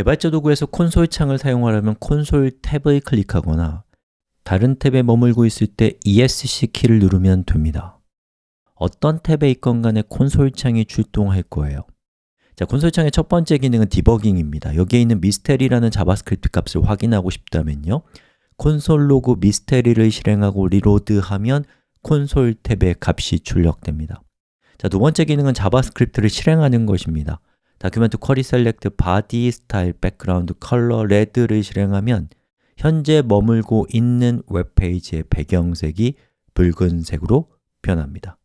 개발자 도구에서 콘솔 창을 사용하려면 콘솔 탭을 클릭하거나 다른 탭에 머물고 있을 때 ESC 키를 누르면 됩니다. 어떤 탭에 있건 간에 콘솔 창이 출동할 거예요. 자, 콘솔 창의 첫 번째 기능은 디버깅입니다. 여기에 있는 mystery라는 자바스크립트 값을 확인하고 싶다면요. console log mystery를 실행하고 reload하면 콘솔 탭의 값이 출력됩니다. 자, 두 번째 기능은 자바스크립트를 실행하는 것입니다 document query select body style background color red를 실행하면 현재 머물고 있는 웹페이지의 배경색이 붉은색으로 변합니다